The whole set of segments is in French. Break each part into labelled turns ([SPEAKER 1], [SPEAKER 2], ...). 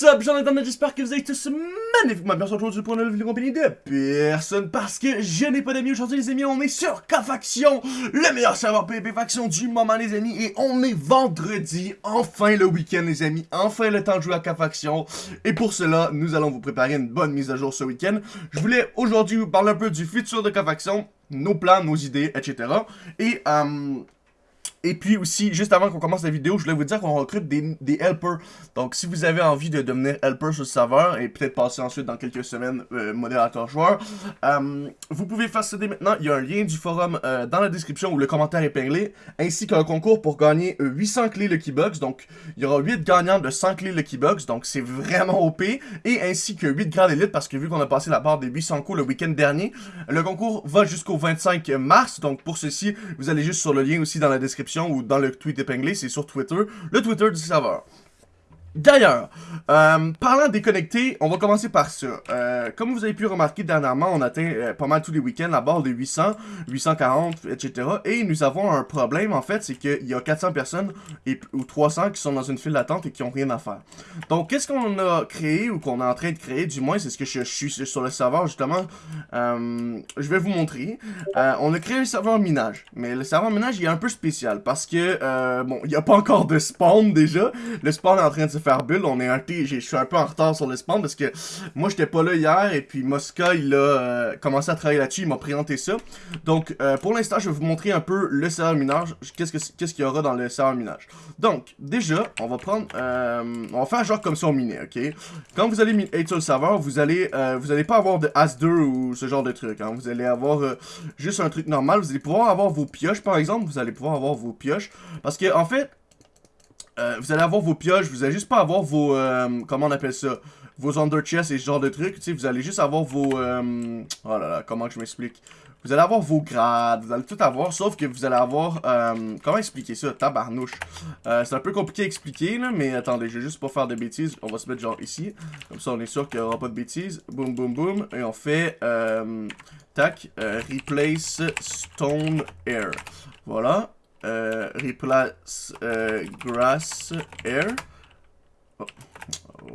[SPEAKER 1] What's up, j'espère que vous allez tous magnifiquement bien aujourd'hui pour une nouvelle vidéo compagnie de personne parce que je n'ai pas d'amis aujourd'hui les amis, on est sur K-Faction, le meilleur serveur PvP Faction du moment les amis. Et on est vendredi, enfin le week-end les amis, enfin le temps de jouer à K-Faction. Et pour cela nous allons vous préparer une bonne mise à jour ce week-end. Je voulais aujourd'hui vous parler un peu du futur de K-Faction, nos plans, nos idées, etc. Et euh, et puis aussi, juste avant qu'on commence la vidéo, je voulais vous dire qu'on recrute des, helpers. Donc, si vous avez envie de devenir helper sur le serveur et peut-être passer ensuite dans quelques semaines euh, modérateur joueur, euh, vous pouvez faire ça maintenant. Il y a un lien du forum euh, dans la description ou le commentaire épinglé, ainsi qu'un concours pour gagner 800 clés Lucky Box. Donc, il y aura 8 gagnants de 100 clés Lucky Box, donc c'est vraiment OP. Et ainsi que 8 grades élite, parce que vu qu'on a passé la barre des 800 coups le week-end dernier, le concours va jusqu'au 25 mars. Donc, pour ceci, vous allez juste sur le lien aussi dans la description ou dans le tweet épinglé, c'est sur Twitter, le Twitter du serveur. D'ailleurs, euh, parlant déconnecté, on va commencer par ça. Euh, comme vous avez pu remarquer dernièrement, on atteint euh, pas mal tous les week-ends la barre de 800, 840, etc. Et nous avons un problème, en fait, c'est qu'il y a 400 personnes et, ou 300 qui sont dans une file d'attente et qui ont rien à faire. Donc, qu'est-ce qu'on a créé ou qu'on est en train de créer, du moins, c'est ce que je, suis sur le serveur, justement. Euh, je vais vous montrer. On a créé un serveur minage. Mais le serveur minage, il est un peu spécial parce que, bon, il n'y a pas encore de spawn déjà. Le spawn est en train de se faire on est un je suis un peu en retard sur le spawn parce que moi j'étais pas là hier et puis Mosca il a euh, commencé à travailler là-dessus, il m'a présenté ça. Donc euh, pour l'instant je vais vous montrer un peu le serveur minage, qu'est-ce qu'il y aura dans le serveur minage. Donc déjà on va prendre, euh, on va faire genre comme ça au miné, ok? Quand vous allez être sur le serveur, vous allez, vous allez pas avoir de As2 ou ce genre de truc, hein. vous allez avoir juste un truc normal, vous allez pouvoir avoir vos pioches par exemple, vous allez pouvoir avoir vos pioches parce que en fait euh, vous allez avoir vos pioches, vous allez juste pas avoir vos, euh, comment on appelle ça, vos under et ce genre de trucs, tu sais, vous allez juste avoir vos, euh, oh là là, comment je m'explique, vous allez avoir vos grades, vous allez tout avoir, sauf que vous allez avoir, comment expliquer ça, tabarnouche, c'est un peu compliqué à expliquer, là, mais attendez, je vais juste pas faire de bêtises, on va se mettre genre ici, comme ça on est sûr qu'il y aura pas de bêtises, boum boum boum, et on fait, tac, replace stone air, voilà, euh, replace euh, grass air. Oh,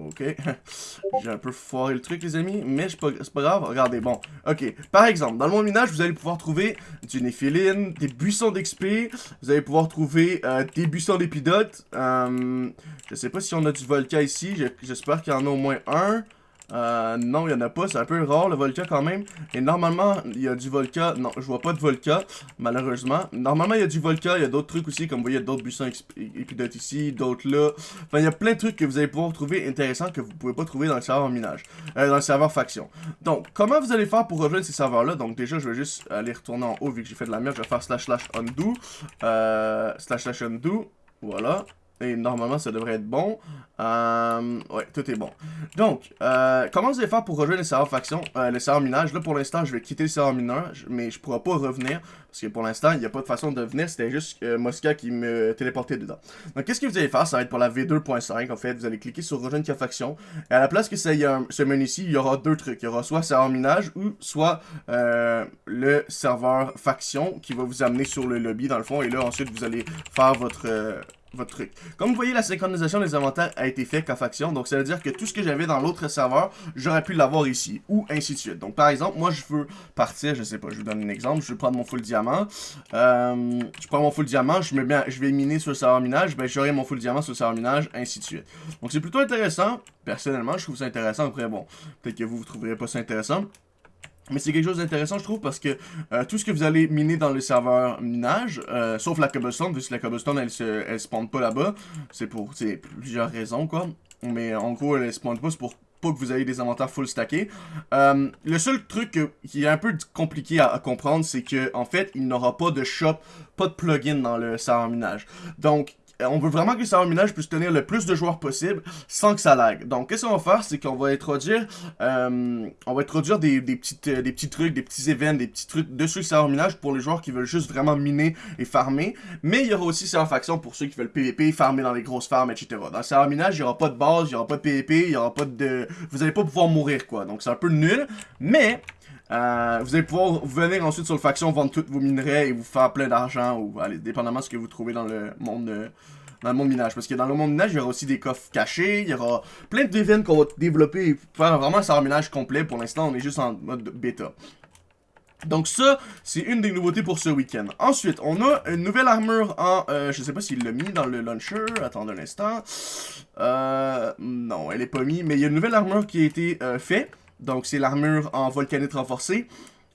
[SPEAKER 1] ok. J'ai un peu foiré le truc, les amis. Mais c'est pas, grave. Regardez, bon. Ok. Par exemple, dans le monde minage, vous allez pouvoir trouver du néphiline, des buissons d'XP. Vous allez pouvoir trouver euh, des buissons d'épidote. Euh, je sais pas si on a du volcan ici. J'espère qu'il y en a au moins un. Euh, non, il n'y en a pas. C'est un peu rare, le Volca, quand même. Et normalement, il y a du Volca. Non, je vois pas de Volca, malheureusement. Normalement, il y a du Volca. Il y a d'autres trucs aussi. Comme vous voyez, d'autres buissons épidotes ici, d'autres là. Enfin, il y a plein de trucs que vous allez pouvoir trouver intéressants que vous pouvez pas trouver dans le serveur minage. Euh, dans le serveur faction. Donc, comment vous allez faire pour rejoindre ces serveurs-là? Donc, déjà, je vais juste aller retourner en haut vu que j'ai fait de la merde. Je vais faire slash slash undo. Euh, slash slash undo. Voilà. Et normalement, ça devrait être bon. Euh, ouais, tout est bon. Donc, euh, comment vous allez faire pour rejoindre les serveurs faction, euh, les serveurs minage? Là, pour l'instant, je vais quitter le serveur minage, mais je pourrai pas revenir. Parce que pour l'instant, il n'y a pas de façon de venir. C'était juste euh, Mosca qui me téléportait dedans. Donc, qu'est-ce que vous allez faire? Ça va être pour la V2.5. En fait, vous allez cliquer sur rejoindre la faction. Et à la place que ça y a ce menu ici, il y aura deux trucs. Il y aura soit serveur minage ou soit le serveur faction qui va vous amener sur le lobby dans le fond. Et là, ensuite, vous allez faire votre votre truc. Comme vous voyez, la synchronisation des inventaires a été faite qu'à faction, donc ça veut dire que tout ce que j'avais dans l'autre serveur, j'aurais pu l'avoir ici, ou ainsi de suite. Donc par exemple, moi je veux partir, je sais pas, je vous donne un exemple, je veux prendre mon full diamant, euh, je prends mon full diamant, je, je vais miner sur le serveur minage, ben j'aurai mon full diamant sur le serveur minage, ainsi de suite. Donc c'est plutôt intéressant, personnellement je trouve ça intéressant, après bon, peut-être que vous, vous trouverez pas ça intéressant, mais c'est quelque chose d'intéressant, je trouve, parce que euh, tout ce que vous allez miner dans le serveur minage, euh, sauf la cobblestone, vu que la cobblestone, elle se, elle spawn pas là-bas, c'est pour plusieurs raisons, quoi. Mais en gros, elle spawn pas, c'est pour pas que vous ayez des inventaires full stackés. Euh, le seul truc qui est un peu compliqué à, à comprendre, c'est que en fait, il n'aura pas de shop, pas de plugin dans le serveur minage. Donc, on veut vraiment que le serveur minage puisse tenir le plus de joueurs possible sans que ça lag. Donc, qu'est-ce qu'on va faire, c'est qu'on va introduire, euh, on va introduire des, des, petites, euh, petits trucs, des petits événements, des petits trucs dessus le serveur minage pour les joueurs qui veulent juste vraiment miner et farmer. Mais il y aura aussi serveur faction pour ceux qui veulent PVP, farmer dans les grosses farms, etc. Dans le serveur minage, il n'y aura pas de base, il n'y aura pas de PVP, il n'y aura pas de... Vous allez pas pouvoir mourir, quoi. Donc, c'est un peu nul. Mais, euh, vous allez pouvoir venir ensuite sur le faction, vendre tous vos minerais et vous faire plein d'argent, ou allez, dépendamment de ce que vous trouvez dans le monde dans le monde minage. Parce que dans le monde minage, il y aura aussi des coffres cachés, il y aura plein d'événements qu'on va développer et faire vraiment un minage complet. Pour l'instant, on est juste en mode bêta. Donc ça, c'est une des nouveautés pour ce week-end. Ensuite, on a une nouvelle armure en... Euh, je sais pas s'il l'a mis dans le launcher. Attendez un instant. Euh, non, elle est pas mise. Mais il y a une nouvelle armure qui a été euh, faite. Donc c'est l'armure en volcanite renforcée.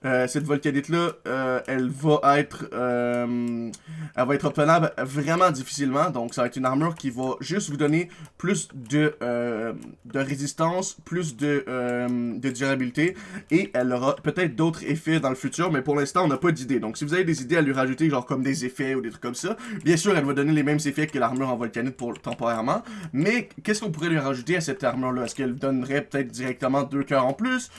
[SPEAKER 1] Euh, cette volcanite-là, euh, elle va être euh, elle va être obtenable vraiment difficilement. Donc, ça va être une armure qui va juste vous donner plus de, de résistance, plus de, de durabilité. Et elle aura peut-être d'autres effets dans le futur, mais pour l'instant, on n'a pas d'idée. Donc, si vous avez des idées à lui rajouter, genre comme des effets ou des trucs comme ça, bien sûr, elle va donner les mêmes effets que l'armure en volcanite pour temporairement. Mais, qu'est-ce qu'on pourrait lui rajouter à cette armure-là? Est-ce qu'elle donnerait peut-être directement deux cœurs en plus,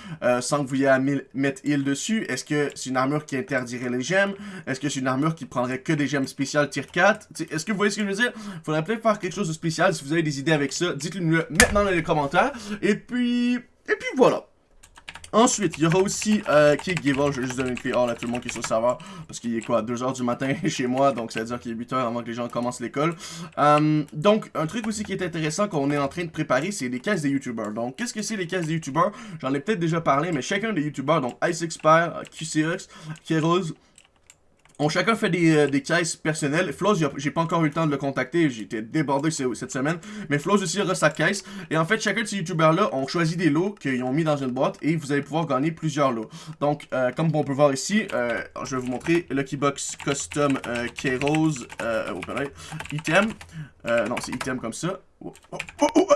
[SPEAKER 1] sans que vous ayez à mettre heal dessus? Est-ce que c'est une armure qui interdirait les gemmes? Est-ce que c'est une armure qui prendrait que des gemmes spéciales tier 4? Est-ce que vous voyez ce que je veux dire? Faudrait peut-être faire quelque chose de spécial. Si vous avez des idées avec ça, dites-le maintenant dans les commentaires. Et puis... Et puis voilà. Ensuite, il y aura aussi euh, Kick Giver. Je vais juste donner une clé all à tout le monde qui est sur le serveur. Parce qu'il est quoi 2h du matin chez moi. Donc ça veut dire qu'il est 8h avant que les gens commencent l'école. Euh, donc, un truc aussi qui est intéressant qu'on est en train de préparer, c'est les caisses des YouTubers. Donc, qu'est-ce que c'est les caisses des YouTubers J'en ai peut-être déjà parlé, mais chacun des YouTubers, donc Ice Expert, QCX, Keros, on chacun fait des, euh, des caisses personnelles. Flows, j'ai pas encore eu le temps de le contacter, été débordé cette semaine. Mais Flows aussi aura sa caisse. Et en fait, chacun de ces youtubeurs-là ont choisi des lots qu'ils ont mis dans une boîte et vous allez pouvoir gagner plusieurs lots. Donc, euh, comme on peut voir ici, euh, je vais vous montrer Lucky Box Custom euh, K-Rose item. non, c'est item comme ça. Oh, oh, oh,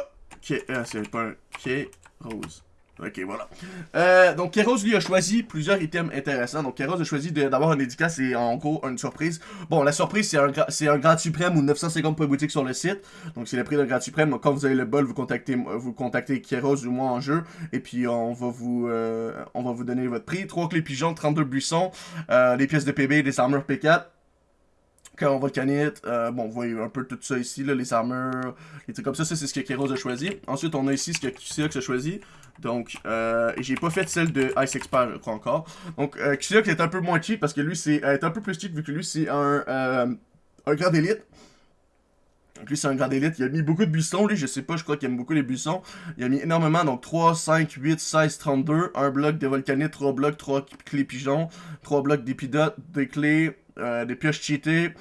[SPEAKER 1] c'est pas un K-Rose. Ok, voilà. Euh, donc, Keros, lui, a choisi plusieurs items intéressants. Donc, Keros a choisi d'avoir un dédicace et en gros, une surprise. Bon, la surprise, c'est un, un grade suprême ou 950 points boutique sur le site. Donc, c'est le prix d'un grade suprême. Quand vous avez le bol, vous contactez, vous contactez Keros ou moi en jeu. Et puis, on va vous, euh, vous donner votre prix. 3 clés pigeons, 32 buissons, euh, des pièces de PB, des armures P4 quand on va euh, bon, vous voyez un peu tout ça ici, là, les armures, les trucs comme ça, ça c'est ce que Keros a choisi. Ensuite, on a ici ce que QCX a choisi. Donc, euh, j'ai pas fait celle de Ice Expert, je crois encore. Donc, euh, est un peu moins cheap parce que lui, c'est est un peu plus cheap vu que lui, c'est un, euh, un grand élite. Donc lui, c'est un grand élite. Il a mis beaucoup de buissons, lui. Je sais pas, je crois qu'il aime beaucoup les buissons. Il a mis énormément. Donc 3, 5, 8, 16, 32. Un bloc de volcanite, 3 blocs, 3 clés pigeons, 3 blocs d'épidotes, des clés, euh, des pioches cheatées,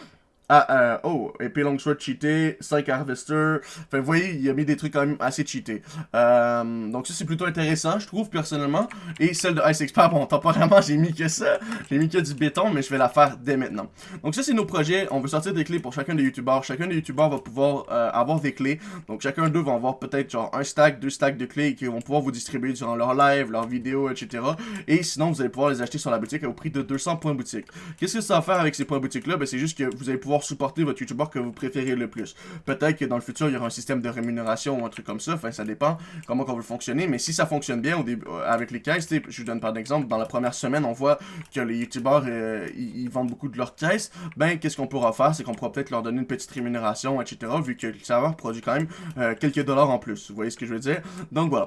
[SPEAKER 1] oh, épée longsword cheaté, 5 harvester. Enfin, vous voyez, il a mis des trucs quand même assez cheatés. Euh, donc ça, c'est plutôt intéressant, je trouve, personnellement. Et celle de Ice Expert, bon, temporairement, j'ai mis que ça. J'ai mis que du béton, mais je vais la faire dès maintenant. Donc ça, c'est nos projets. On veut sortir des clés pour chacun des youtubeurs. Chacun des youtubeurs va pouvoir euh, avoir des clés. Donc chacun d'eux va avoir peut-être genre un stack, deux stacks de clés qui vont pouvoir vous distribuer durant leur live, leurs vidéos, etc. Et sinon, vous allez pouvoir les acheter sur la boutique au prix de 200 points boutique. Qu'est-ce que ça va faire avec ces points boutique-là? Ben, c'est juste que vous allez pouvoir supporter votre YouTuber que vous préférez le plus. Peut-être que dans le futur, il y aura un système de rémunération ou un truc comme ça. Enfin, ça dépend comment on veut fonctionner. Mais si ça fonctionne bien au début, euh, avec les caisses, je vous donne par exemple, dans la première semaine, on voit que les YouTubers, euh, ils, vendent beaucoup de leurs caisses. Ben, qu'est-ce qu'on pourra faire? C'est qu'on pourra peut-être leur donner une petite rémunération, etc. Vu que le serveur produit quand même euh, quelques dollars en plus. Vous voyez ce que je veux dire? Donc voilà.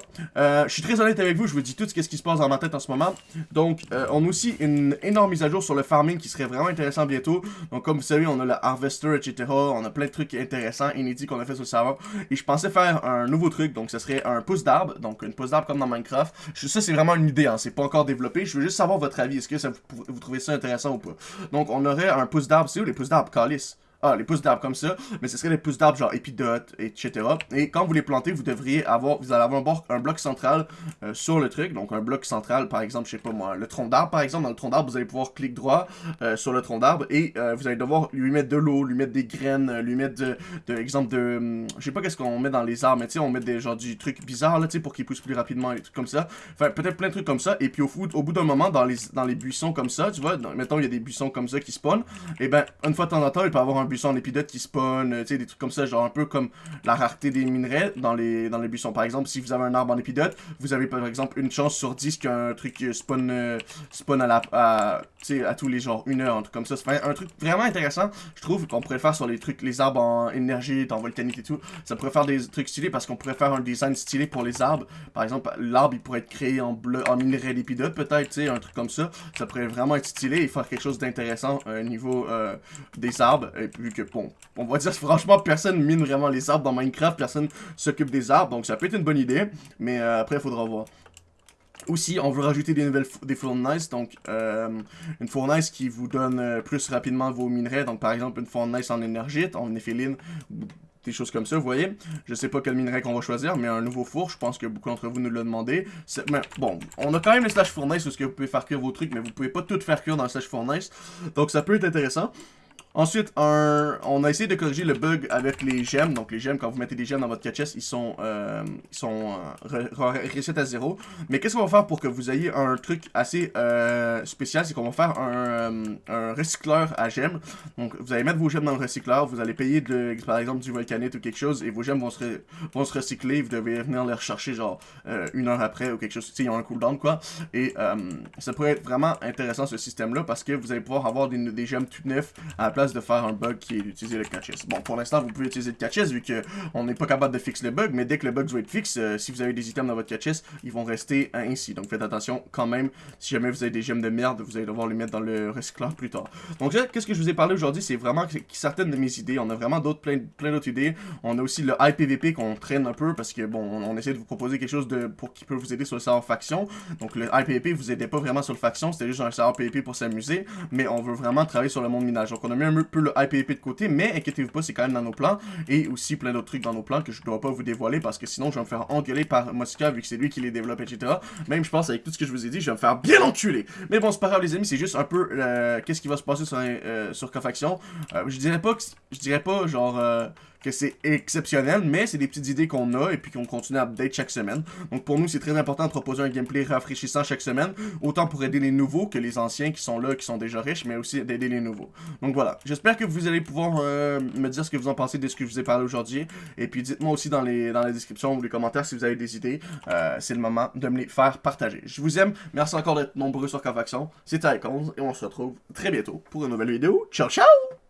[SPEAKER 1] je suis très honnête avec vous. Je vous dis tout ce qui se passe dans ma tête en ce moment. Donc, on a aussi une énorme mise à jour sur le farming qui serait vraiment intéressant bientôt. Donc, comme vous savez, on a le Harvester, etc. On a plein de trucs intéressants, inédits qu'on a fait sur le serveur. Et je pensais faire un nouveau truc, donc ce serait un pouce d'arbre. Donc une pouce d'arbre comme dans Minecraft. Ça, c'est vraiment une idée, hein, c'est pas encore développé. Je veux juste savoir votre avis. Est-ce que vous, trouvez ça intéressant ou pas? Donc on aurait un pouce d'arbre. C'est où les pousses d'arbre? Calice. Ah, les pousses d'arbres comme ça, mais ce serait des pousses d'arbres genre épidotes, etc. Et quand vous les plantez, vous devriez avoir, vous allez avoir un, bloc central euh, sur le truc. Donc un bloc central, par exemple, je sais pas moi, le tronc d'arbre, par exemple, dans le tronc d'arbre, vous allez pouvoir cliquer droit euh, sur le tronc d'arbre et euh, vous allez devoir lui mettre de l'eau, lui mettre des graines, lui mettre de, de exemple de, hum, je sais pas qu'est-ce qu'on met dans les arbres, mais tu sais, on met des genre du truc bizarre là, tu sais, pour qu'il pousse plus rapidement et tout comme ça. Enfin, peut-être plein de trucs comme ça. Et puis au, au bout d'un moment, dans les, dans les buissons comme ça, tu vois, mettons il y a des buissons comme ça qui spawnent, et ben une fois de temps en temps, il peut avoir un buisson en épidote qui spawn euh, tu sais, des trucs comme ça, genre un peu comme la rareté des minerais dans les, dans les buissons. Par exemple, si vous avez un arbre en épidote, vous avez par exemple une chance sur 10 qu'un truc spawn, euh, spawn à la, à, à tous les genre une heure, un truc comme ça. C'est un truc vraiment intéressant, je trouve, qu'on pourrait faire sur les trucs, les arbres en énergie, en volcanique et tout. Ça pourrait faire des trucs stylés parce qu'on pourrait faire un design stylé pour les arbres. Par exemple, l'arbre, il pourrait être créé en bleu, en minerai d'épidote, peut-être, tu sais, un truc comme ça. Ça pourrait vraiment être stylé et faire quelque chose d'intéressant au euh, niveau des arbres. Et puis que, bon, on va dire franchement, personne mine vraiment les arbres dans Minecraft, personne s'occupe des arbres, donc ça peut être une bonne idée, mais euh, après, il faudra voir. Aussi, on veut rajouter des nouvelles des fournaces, donc euh, une fournace qui vous donne euh, plus rapidement vos minerais, donc par exemple une fournace en énergite, en éphéline, des choses comme ça, vous voyez. Je sais pas quel minerai qu'on va choisir, mais un nouveau four, je pense que beaucoup d'entre vous nous l'ont demandé. Mais bon, on a quand même le slash fournace, parce que vous pouvez faire cuire vos trucs, mais vous pouvez pas tout faire cuire dans le slash fournace, donc ça peut être intéressant. Ensuite, on a essayé de corriger le bug avec les gemmes. Donc les gemmes, quand vous mettez des gemmes dans votre catch ils sont, euh, ils sont euh, à zéro. Mais qu'est-ce qu'on va faire pour que vous ayez un truc assez euh, spécial? C'est qu'on va faire un, recycleur à gemmes. Donc vous allez mettre vos gemmes dans le recycleur, vous allez payer par exemple du volcanite ou quelque chose, et vos gemmes vont se, vont se recycler. Vous devez venir les rechercher genre une heure après ou quelque chose. Tu sais, il y a un cooldown quoi. Et ça pourrait être vraiment intéressant ce système-là parce que vous allez pouvoir avoir des, des gemmes toutes neuves à la place de faire un bug qui est d'utiliser le catches. Bon, pour l'instant, vous pouvez utiliser le catches vu qu'on n'est pas capable de fixer le bug, mais dès que le bug doit être fixe, euh, si vous avez des items dans votre catches, ils vont rester ainsi. Donc faites attention quand même, si jamais vous avez des gemmes de merde, vous allez devoir les mettre dans le recycleur plus tard. Donc là, qu'est-ce que je vous ai parlé aujourd'hui, c'est vraiment certaines de mes idées. On a vraiment d'autres, plein, plein d'autres idées. On a aussi le IPVP qu'on traîne un peu parce que bon, on, essaie de vous proposer quelque chose de pour qui peut vous aider sur le serveur faction. Donc le IPVP vous aidez pas vraiment sur le faction, c'était juste un serveur PVP pour s'amuser, mais on veut vraiment travailler sur le monde minage. Donc on a mis un peu le IPP de côté, mais inquiétez-vous pas, c'est quand même dans nos plans. Et aussi plein d'autres trucs dans nos plans que je dois pas vous dévoiler parce que sinon je vais me faire engueuler par Mosca vu que c'est lui qui les développe, etc. Même je pense avec tout ce que je vous ai dit, je vais me faire bien enculer. Mais bon, c'est pas grave les amis, c'est juste un peu euh, qu'est-ce qui va se passer sur, euh, sur Cofaction. Euh, je dirais pas que je dirais pas genre que c'est exceptionnel, mais c'est des petites idées qu'on a et puis qu'on continue à update chaque semaine. Donc pour nous, c'est très important de proposer un gameplay rafraîchissant chaque semaine, autant pour aider les nouveaux que les anciens qui sont là, qui sont déjà riches, mais aussi d'aider les nouveaux. Donc voilà, j'espère que vous allez pouvoir euh, me dire ce que vous en pensez de ce que je vous ai parlé aujourd'hui, et puis dites-moi aussi dans les dans la description ou les commentaires si vous avez des idées. Euh, c'est le moment de me les faire partager. Je vous aime, merci encore d'être nombreux sur Confaction, c'était Icons, et on se retrouve très bientôt pour une nouvelle vidéo. Ciao ciao